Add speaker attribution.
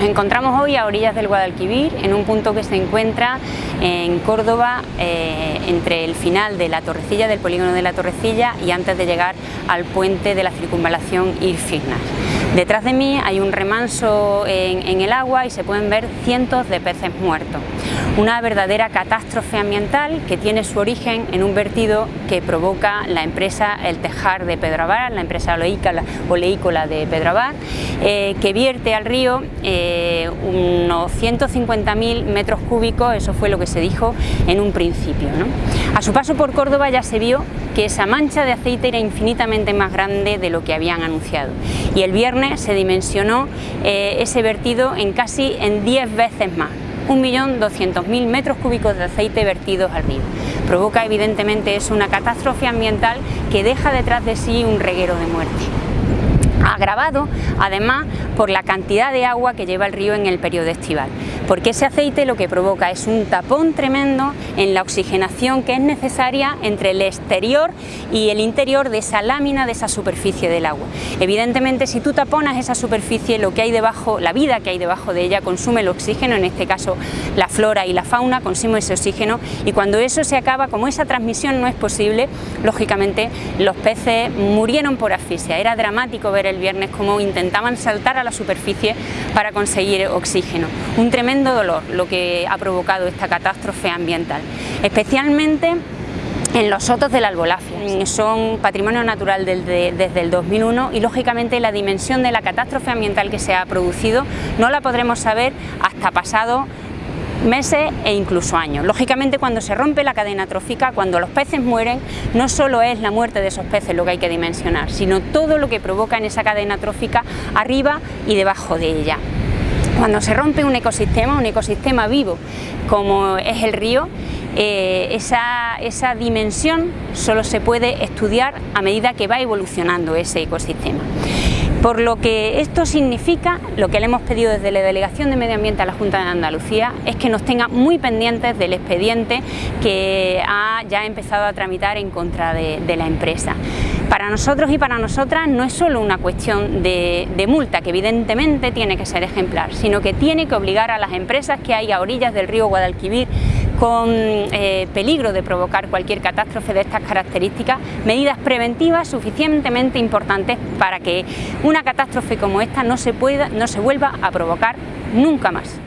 Speaker 1: Nos encontramos hoy a orillas del Guadalquivir, en un punto que se encuentra en Córdoba, eh, entre el final de la Torrecilla, del polígono de la Torrecilla y antes de llegar al puente de la circunvalación Irfignas. Detrás de mí hay un remanso en, el agua y se pueden ver cientos de peces muertos. Una verdadera catástrofe ambiental que tiene su origen en un vertido que provoca la empresa El Tejar de Pedrabar, la empresa oleícola de Pedrabar, eh, que vierte al río eh, unos 150.000 metros cúbicos, eso fue lo que se dijo en un principio. A su paso por Córdoba ya se vio que esa mancha de aceite era infinitamente más grande de lo que habían anunciado. Y el viernes se dimensionó eh, ese vertido en casi en 10 veces más. 1.200.000 metros cúbicos de aceite vertidos al río. Provoca evidentemente es una catástrofe ambiental que deja detrás de sí un reguero de muerte agravado además por la cantidad de agua que lleva el río en el periodo estival, porque ese aceite lo que provoca es un tapón tremendo en la oxigenación que es necesaria entre el exterior y el interior de esa lámina, de esa superficie del agua. Evidentemente si tú taponas esa superficie, lo que hay debajo, la vida que hay debajo de ella consume el oxígeno, en este caso la flora y la fauna consume ese oxígeno y cuando eso se acaba, como esa transmisión no es posible, lógicamente los peces murieron por asfixia, era dramático ver el viernes como intentaban saltar a la superficie para conseguir oxígeno. Un tremendo dolor lo que ha provocado esta catástrofe ambiental, especialmente en los sotos de la albolafia. Son patrimonio natural desde, desde, el 2001 y lógicamente la dimensión de la catástrofe ambiental que se ha producido no la podremos saber hasta pasado meses e incluso años. Lógicamente cuando se rompe la cadena trófica, cuando los peces mueren, no solo es la muerte de esos peces lo que hay que dimensionar, sino todo lo que provoca en esa cadena trófica arriba y debajo de ella. Cuando se rompe un ecosistema, un ecosistema vivo como es el río, eh, esa, esa dimensión solo se puede estudiar a medida que va evolucionando ese ecosistema. Por lo que esto significa, lo que le hemos pedido desde la Delegación de Medio Ambiente a la Junta de Andalucía es que nos tenga muy pendientes del expediente que ha ya empezado a tramitar en contra de, la empresa. Para nosotros y para nosotras no es solo una cuestión de, multa, que evidentemente tiene que ser ejemplar, sino que tiene que obligar a las empresas que hay a orillas del río Guadalquivir con eh, peligro de provocar cualquier catástrofe de estas características, medidas preventivas suficientemente importantes para que una catástrofe como esta no se, pueda, no se vuelva a provocar nunca más.